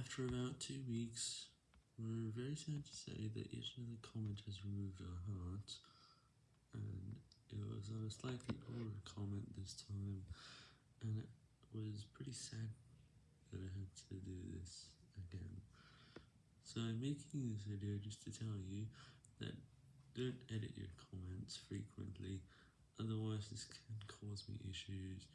After about two weeks, we're very sad to say that yet another comment has removed our hearts, and it was on a slightly older comment this time, and it was pretty sad that I had to do this again. So I'm making this video just to tell you that don't edit your comments frequently, otherwise this can cause me issues.